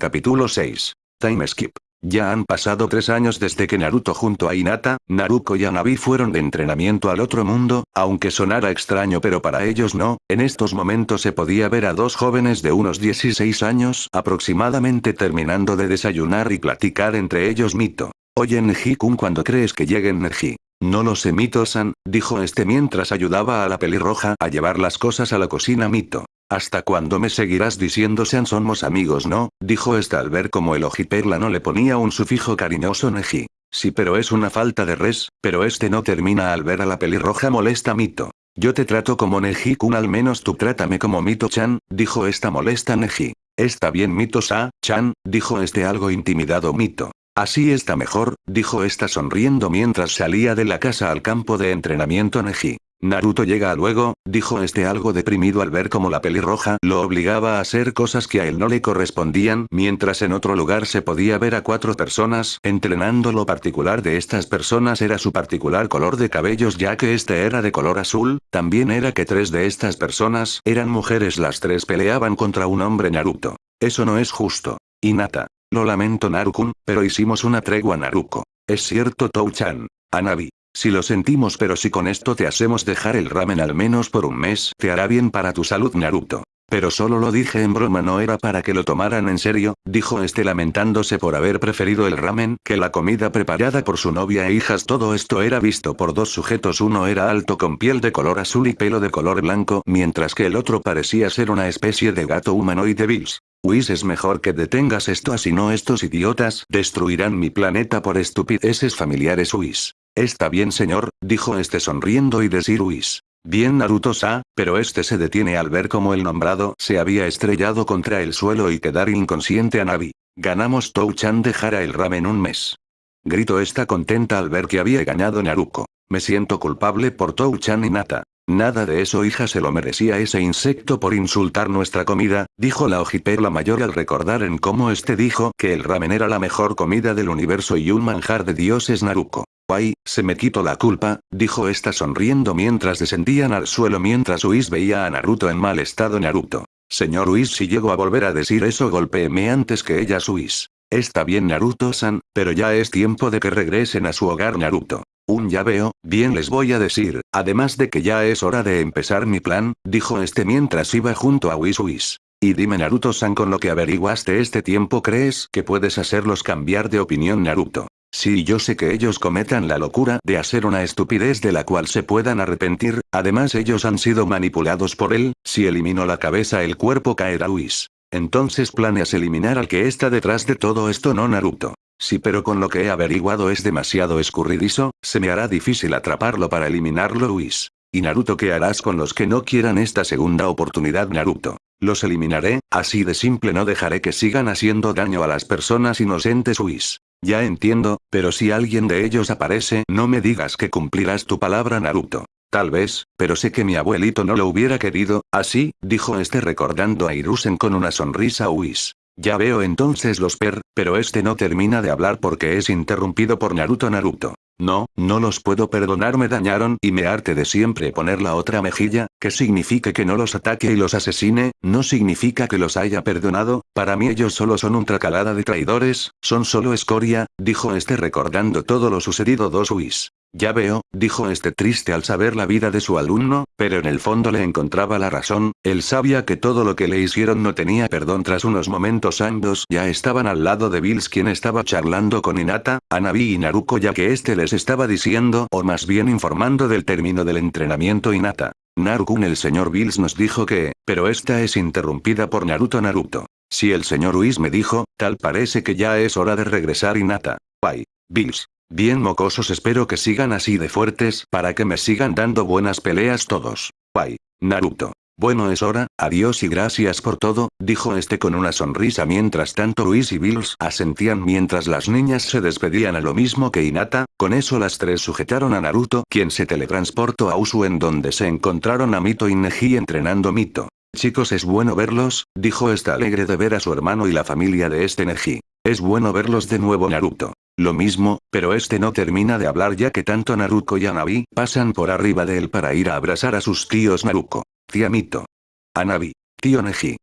Capítulo 6. Time Skip. Ya han pasado tres años desde que Naruto junto a Hinata, Naruko y Anabi fueron de entrenamiento al otro mundo, aunque sonara extraño pero para ellos no, en estos momentos se podía ver a dos jóvenes de unos 16 años aproximadamente terminando de desayunar y platicar entre ellos Mito. Oye Neji-kun cuando crees que lleguen Neji. No lo sé Mito-san, dijo este mientras ayudaba a la pelirroja a llevar las cosas a la cocina Mito. ¿Hasta cuándo me seguirás diciendo sean somos amigos no? Dijo esta al ver como el ojiperla no le ponía un sufijo cariñoso Neji. Sí pero es una falta de res, pero este no termina al ver a la pelirroja molesta Mito. Yo te trato como Neji-kun al menos tú trátame como Mito-chan, dijo esta molesta Neji. Está bien Mito-sa-chan, dijo este algo intimidado Mito. Así está mejor, dijo esta sonriendo mientras salía de la casa al campo de entrenamiento Neji. Naruto llega luego, dijo este algo deprimido al ver cómo la pelirroja lo obligaba a hacer cosas que a él no le correspondían mientras en otro lugar se podía ver a cuatro personas entrenando lo particular de estas personas era su particular color de cabellos ya que este era de color azul, también era que tres de estas personas eran mujeres las tres peleaban contra un hombre Naruto. Eso no es justo. Hinata. Lo lamento Narukun, pero hicimos una tregua Naruko. Es cierto Touchan. Anabi. Si lo sentimos pero si con esto te hacemos dejar el ramen al menos por un mes, te hará bien para tu salud Naruto. Pero solo lo dije en broma no era para que lo tomaran en serio, dijo este lamentándose por haber preferido el ramen que la comida preparada por su novia e hijas todo esto era visto por dos sujetos uno era alto con piel de color azul y pelo de color blanco mientras que el otro parecía ser una especie de gato humanoide Bills. Whis es mejor que detengas esto así no estos idiotas destruirán mi planeta por estupideces familiares Whis. Está bien señor, dijo este sonriendo y decir Whis. Bien Naruto-sa, pero este se detiene al ver cómo el nombrado se había estrellado contra el suelo y quedar inconsciente a Navi. Ganamos Touchan dejara el ramen un mes. Grito está contenta al ver que había ganado Naruko. Me siento culpable por Touchan y Nata. Nada de eso hija se lo merecía ese insecto por insultar nuestra comida, dijo la ojiperla mayor al recordar en cómo este dijo que el ramen era la mejor comida del universo y un manjar de dioses Naruko. Ay, se me quitó la culpa, dijo esta sonriendo mientras descendían al suelo mientras Whis veía a Naruto en mal estado Naruto. Señor Whis si llego a volver a decir eso golpéeme antes que ella Whis. Está bien Naruto-san, pero ya es tiempo de que regresen a su hogar Naruto. Un ya veo, bien les voy a decir, además de que ya es hora de empezar mi plan, dijo este mientras iba junto a Whis Whis. Y dime Naruto-san con lo que averiguaste este tiempo crees que puedes hacerlos cambiar de opinión Naruto. Sí yo sé que ellos cometan la locura de hacer una estupidez de la cual se puedan arrepentir, además ellos han sido manipulados por él, si elimino la cabeza el cuerpo caerá Whis. Entonces planeas eliminar al que está detrás de todo esto no Naruto. Sí pero con lo que he averiguado es demasiado escurridizo, se me hará difícil atraparlo para eliminarlo Whis. ¿Y Naruto qué harás con los que no quieran esta segunda oportunidad Naruto? Los eliminaré, así de simple no dejaré que sigan haciendo daño a las personas inocentes Whis. Ya entiendo, pero si alguien de ellos aparece no me digas que cumplirás tu palabra Naruto. Tal vez, pero sé que mi abuelito no lo hubiera querido, así, dijo este recordando a Irusen con una sonrisa Whis. Ya veo entonces los per, pero este no termina de hablar porque es interrumpido por Naruto Naruto. No, no los puedo perdonar me dañaron y me arte de siempre poner la otra mejilla, que significa que no los ataque y los asesine, no significa que los haya perdonado, para mí ellos solo son un tracalada de traidores, son solo escoria, dijo este recordando todo lo sucedido dos Whis. Ya veo, dijo este triste al saber la vida de su alumno, pero en el fondo le encontraba la razón, él sabía que todo lo que le hicieron no tenía perdón tras unos momentos ambos ya estaban al lado de Bills quien estaba charlando con Inata, Anabi y Naruko ya que este les estaba diciendo o más bien informando del término del entrenamiento Inata. Narukun el señor Bills nos dijo que, pero esta es interrumpida por Naruto Naruto. Si el señor Whis me dijo, tal parece que ya es hora de regresar Inata. Bye. Bills. Bien mocosos espero que sigan así de fuertes para que me sigan dando buenas peleas todos. Bye. Naruto. Bueno es hora, adiós y gracias por todo, dijo este con una sonrisa mientras tanto Luis y Bills asentían mientras las niñas se despedían a lo mismo que Inata, con eso las tres sujetaron a Naruto quien se teletransportó a Usu en donde se encontraron a Mito y Neji entrenando Mito. Chicos es bueno verlos, dijo esta alegre de ver a su hermano y la familia de este Neji. Es bueno verlos de nuevo Naruto. Lo mismo, pero este no termina de hablar ya que tanto Naruko y Anabi pasan por arriba de él para ir a abrazar a sus tíos Naruko. Tía Mito. Anabi. Tío Neji.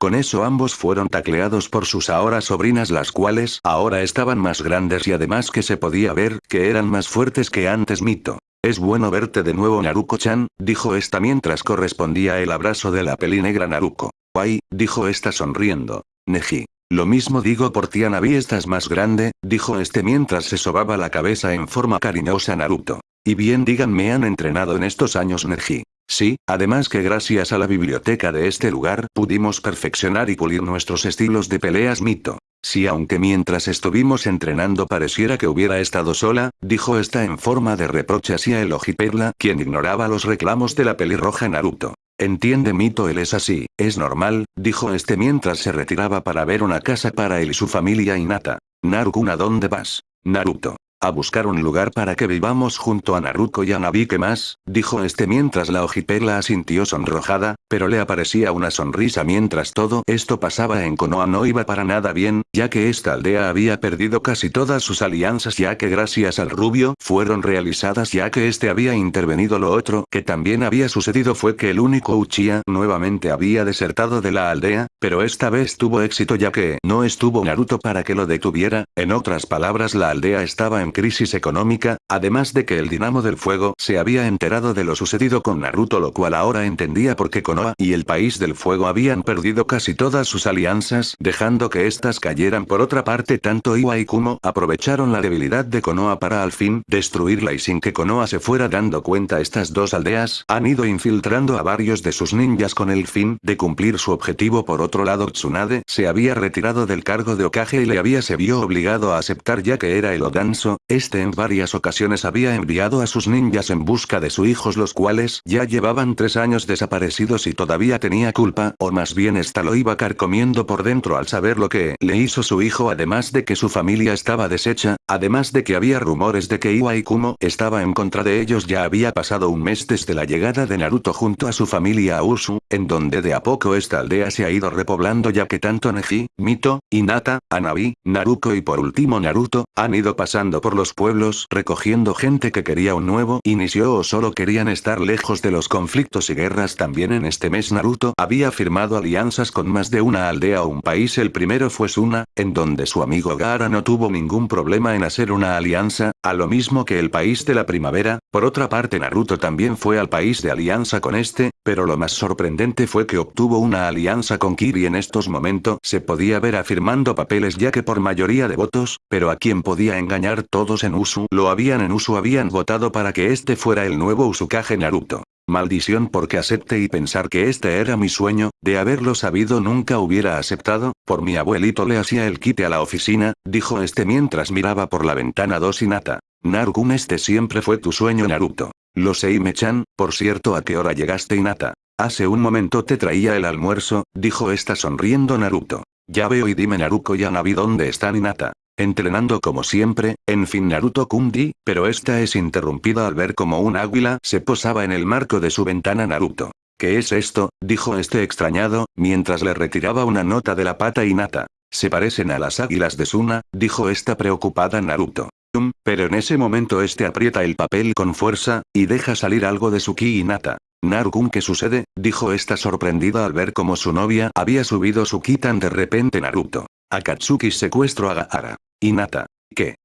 Con eso ambos fueron tacleados por sus ahora sobrinas las cuales ahora estaban más grandes y además que se podía ver que eran más fuertes que antes Mito. Es bueno verte de nuevo Naruko-chan, dijo esta mientras correspondía el abrazo de la peli negra Naruko. Guay, dijo esta sonriendo. Neji. Lo mismo digo por ti Anabi estás más grande, dijo este mientras se sobaba la cabeza en forma cariñosa Naruto. Y bien díganme han entrenado en estos años Neji. Sí, además que gracias a la biblioteca de este lugar pudimos perfeccionar y pulir nuestros estilos de peleas mito. Sí aunque mientras estuvimos entrenando pareciera que hubiera estado sola, dijo esta en forma de reproche hacia el ojiperla quien ignoraba los reclamos de la pelirroja Naruto. Entiende Mito él es así, es normal, dijo este mientras se retiraba para ver una casa para él y su familia Nata. Naruto ¿a dónde vas? Naruto. A buscar un lugar para que vivamos junto a Naruto y a Nabi ¿qué más? Dijo este mientras la ojipela asintió sonrojada, pero le aparecía una sonrisa mientras todo esto pasaba en Konoha no iba para nada bien, ya que esta aldea había perdido casi todas sus alianzas ya que gracias al rubio fueron realizadas ya que este había intervenido lo otro que también había sucedido fue que el único Uchiha nuevamente había desertado de la aldea, pero esta vez tuvo éxito ya que no estuvo Naruto para que lo detuviera, en otras palabras la aldea estaba crisis económica, además de que el Dinamo del Fuego se había enterado de lo sucedido con Naruto lo cual ahora entendía por qué Konoha y el País del Fuego habían perdido casi todas sus alianzas, dejando que éstas cayeran. Por otra parte tanto Iwa y Kumo aprovecharon la debilidad de Konoha para al fin destruirla y sin que Konoha se fuera dando cuenta estas dos aldeas han ido infiltrando a varios de sus ninjas con el fin de cumplir su objetivo. Por otro lado Tsunade se había retirado del cargo de Okage y le había se vio obligado a aceptar ya que era el Odanso, este en varias ocasiones había enviado a sus ninjas en busca de sus hijos los cuales ya llevaban tres años desaparecidos y todavía tenía culpa o más bien esta lo iba carcomiendo por dentro al saber lo que le hizo su hijo además de que su familia estaba deshecha, además de que había rumores de que Iwa y Kumo estaba en contra de ellos. Ya había pasado un mes desde la llegada de Naruto junto a su familia a Usu, en donde de a poco esta aldea se ha ido repoblando ya que tanto Neji, Mito, Hinata, Anabi, Naruko y por último Naruto, han ido pasando por los pueblos recogiendo gente que quería un nuevo inicio o solo querían estar lejos de los conflictos y guerras. También en este mes Naruto había firmado alianzas con más de una aldea o un país. El primero fue Suna, en donde su amigo Gaara no tuvo ningún problema en hacer una alianza, a lo mismo que el país de la primavera, por otra parte Naruto también fue al país de alianza con este, pero lo más sorprendente fue que obtuvo una alianza con Kiri. En estos momentos se podía ver afirmando papeles ya que por mayoría de votos, pero a quien podía engañar en Usu lo habían en Usu habían votado para que este fuera el nuevo Usukage Naruto. Maldición porque acepte y pensar que este era mi sueño, de haberlo sabido nunca hubiera aceptado, por mi abuelito le hacía el quite a la oficina, dijo este mientras miraba por la ventana dos Nata. Narukun este siempre fue tu sueño Naruto. Lo sé Ime-chan, por cierto ¿a qué hora llegaste Hinata? Hace un momento te traía el almuerzo, dijo esta sonriendo Naruto. Ya veo y dime Naruko y Anabi dónde están Hinata. Entrenando como siempre, en fin Naruto Kundi, pero esta es interrumpida al ver como un águila se posaba en el marco de su ventana Naruto. ¿Qué es esto? dijo este extrañado, mientras le retiraba una nota de la pata Hinata. Se parecen a las águilas de Suna, dijo esta preocupada Naruto. Pero en ese momento este aprieta el papel con fuerza, y deja salir algo de su ki Hinata. Narukun ¿qué sucede? dijo esta sorprendida al ver cómo su novia había subido su ki tan de repente Naruto. Akatsuki secuestro a Gaara. Hinata. ¿Qué?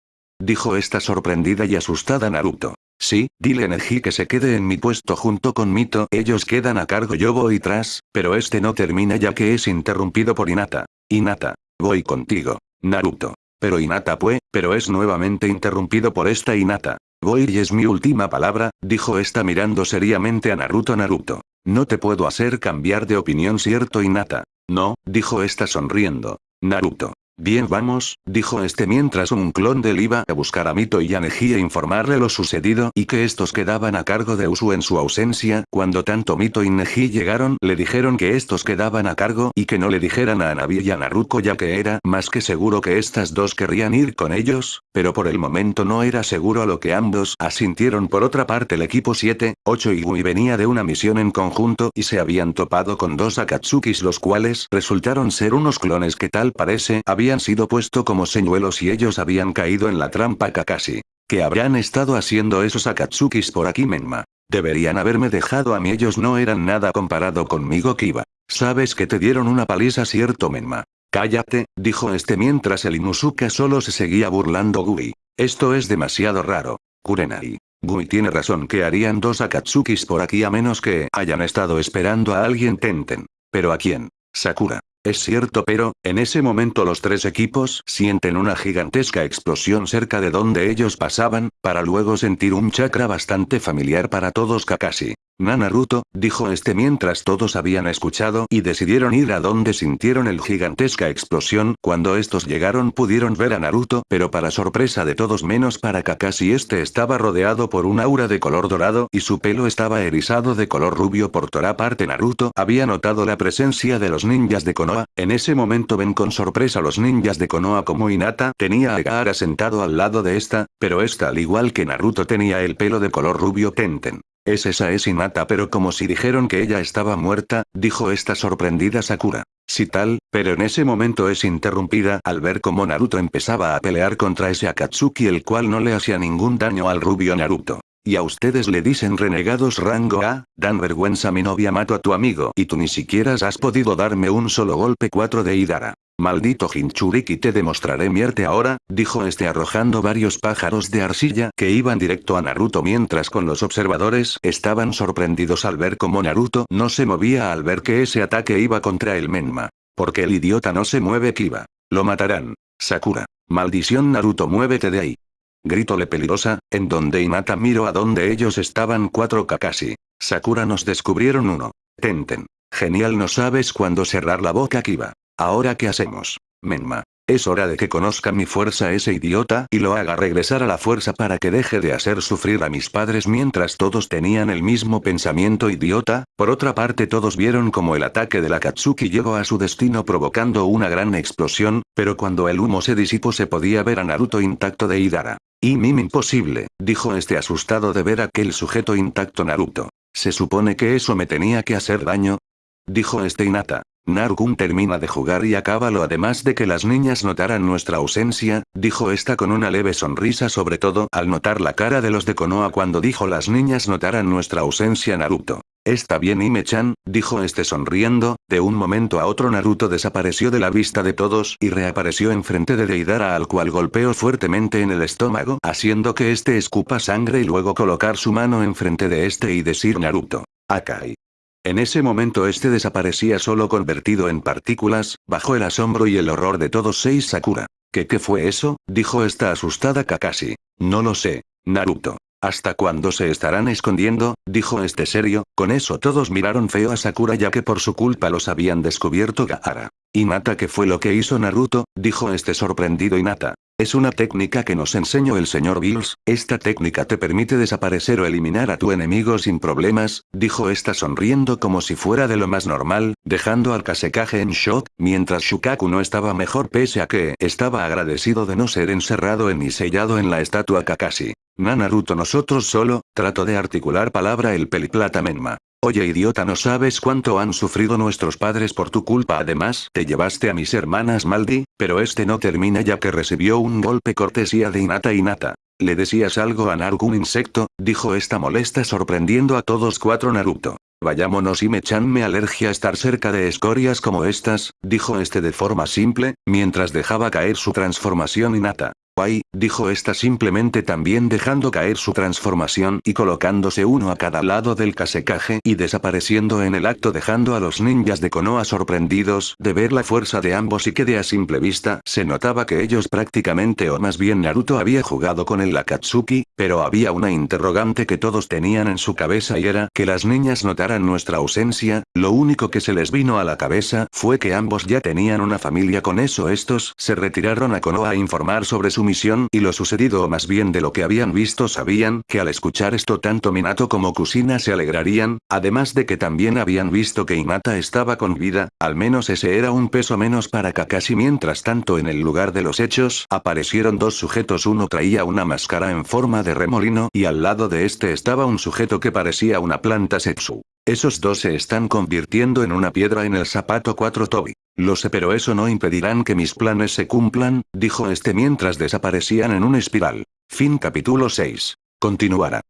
Dijo esta sorprendida y asustada Naruto. Sí, dile Neji que se quede en mi puesto junto con Mito, ellos quedan a cargo yo voy tras, pero este no termina ya que es interrumpido por Hinata. Hinata. Voy contigo. Naruto. Pero Hinata pues, pero es nuevamente interrumpido por esta Hinata. Voy y es mi última palabra, dijo esta mirando seriamente a Naruto Naruto. No te puedo hacer cambiar de opinión cierto Hinata. No, dijo esta sonriendo. Naruto. Bien vamos, dijo este mientras un clon de él iba a buscar a Mito y a Neji e informarle lo sucedido y que estos quedaban a cargo de Usu en su ausencia, cuando tanto Mito y Neji llegaron le dijeron que estos quedaban a cargo y que no le dijeran a Anabi y a Naruko ya que era más que seguro que estas dos querrían ir con ellos, pero por el momento no era seguro a lo que ambos asintieron. Por otra parte el equipo 7, 8 y Gui venía de una misión en conjunto y se habían topado con dos Akatsukis los cuales resultaron ser unos clones que tal parece habían habían sido puesto como señuelos y ellos habían caído en la trampa Kakashi. ¿Qué habrán estado haciendo esos Akatsukis por aquí Menma? Deberían haberme dejado a mí ellos no eran nada comparado conmigo Kiba. Sabes que te dieron una paliza cierto Menma. Cállate, dijo este mientras el Inusuka solo se seguía burlando Gui. Esto es demasiado raro. Kurenai. Gui tiene razón que harían dos Akatsukis por aquí a menos que hayan estado esperando a alguien Tenten. ¿Pero a quién? Sakura. Es cierto pero, en ese momento los tres equipos sienten una gigantesca explosión cerca de donde ellos pasaban, para luego sentir un chakra bastante familiar para todos Kakashi. Naruto, dijo este mientras todos habían escuchado y decidieron ir a donde sintieron el gigantesca explosión, cuando estos llegaron pudieron ver a Naruto, pero para sorpresa de todos menos para Kakashi este estaba rodeado por un aura de color dorado y su pelo estaba erizado de color rubio por toda parte. Naruto había notado la presencia de los ninjas de Konoha, en ese momento ven con sorpresa los ninjas de Konoha como Hinata tenía a Gaara sentado al lado de esta, pero esta al igual que Naruto tenía el pelo de color rubio. Tenten. Es esa es Hinata pero como si dijeron que ella estaba muerta, dijo esta sorprendida Sakura. Si tal, pero en ese momento es interrumpida al ver cómo Naruto empezaba a pelear contra ese Akatsuki el cual no le hacía ningún daño al rubio Naruto. Y a ustedes le dicen renegados rango A, dan vergüenza mi novia mato a tu amigo y tú ni siquiera has podido darme un solo golpe 4 de Idara. Maldito Jinchuriki te demostraré mierte ahora, dijo este arrojando varios pájaros de arcilla que iban directo a Naruto mientras con los observadores estaban sorprendidos al ver cómo Naruto no se movía al ver que ese ataque iba contra el Menma. Porque el idiota no se mueve Kiba. Lo matarán. Sakura. Maldición Naruto muévete de ahí. Gritole peligrosa, en donde Inata miró a donde ellos estaban cuatro Kakashi. Sakura nos descubrieron uno. Tenten. Genial no sabes cuándo cerrar la boca Kiba. Ahora qué hacemos. Menma. Es hora de que conozca mi fuerza ese idiota y lo haga regresar a la fuerza para que deje de hacer sufrir a mis padres mientras todos tenían el mismo pensamiento idiota, por otra parte todos vieron como el ataque de la Katsuki llegó a su destino provocando una gran explosión, pero cuando el humo se disipó se podía ver a Naruto intacto de Idara. Y mim imposible, dijo este asustado de ver aquel sujeto intacto Naruto. ¿Se supone que eso me tenía que hacer daño? Dijo este Inata. Narukun termina de jugar y acábalo además de que las niñas notaran nuestra ausencia, dijo esta con una leve sonrisa sobre todo al notar la cara de los de Konoha cuando dijo las niñas notaran nuestra ausencia Naruto. Está bien Ime-chan, dijo este sonriendo, de un momento a otro Naruto desapareció de la vista de todos y reapareció enfrente de Deidara al cual golpeó fuertemente en el estómago haciendo que este escupa sangre y luego colocar su mano enfrente de este y decir Naruto. Akai. En ese momento este desaparecía solo convertido en partículas, bajo el asombro y el horror de todos seis Sakura. ¿Qué qué fue eso? dijo esta asustada Kakashi. No lo sé. Naruto. ¿Hasta cuándo se estarán escondiendo? dijo este serio, con eso todos miraron feo a Sakura ya que por su culpa los habían descubierto Gaara. Nata ¿qué fue lo que hizo Naruto? dijo este sorprendido Inata. Es una técnica que nos enseñó el señor Bills, esta técnica te permite desaparecer o eliminar a tu enemigo sin problemas, dijo esta sonriendo como si fuera de lo más normal, dejando al Kasekaje en shock, mientras Shukaku no estaba mejor pese a que estaba agradecido de no ser encerrado en y sellado en la estatua Kakashi. Na Naruto nosotros solo, trato de articular palabra el peliplata Menma. Oye idiota no sabes cuánto han sufrido nuestros padres por tu culpa además te llevaste a mis hermanas Maldi, pero este no termina ya que recibió un golpe cortesía de Inata Inata. ¿Le decías algo a Naruto un insecto? Dijo esta molesta sorprendiendo a todos cuatro Naruto. Vayámonos y me chan me alergia estar cerca de escorias como estas, dijo este de forma simple, mientras dejaba caer su transformación Inata. Guay, dijo esta simplemente también dejando caer su transformación y colocándose uno a cada lado del Kasekaje y desapareciendo en el acto dejando a los ninjas de Konoha sorprendidos de ver la fuerza de ambos y que de a simple vista se notaba que ellos prácticamente o más bien Naruto había jugado con el Akatsuki, pero había una interrogante que todos tenían en su cabeza y era que las niñas notaran nuestra ausencia, lo único que se les vino a la cabeza fue que ambos ya tenían una familia con eso estos se retiraron a Konoha a informar sobre su misión y lo sucedido o más bien de lo que habían visto sabían que al escuchar esto tanto Minato como Kusina se alegrarían, además de que también habían visto que Hinata estaba con vida, al menos ese era un peso menos para Kakashi. Mientras tanto en el lugar de los hechos aparecieron dos sujetos uno traía una máscara en forma de remolino y al lado de este estaba un sujeto que parecía una planta Setsu. Esos dos se están convirtiendo en una piedra en el zapato 4 Toby. Lo sé pero eso no impedirán que mis planes se cumplan, dijo este mientras desaparecían en un espiral. Fin capítulo 6. Continuará.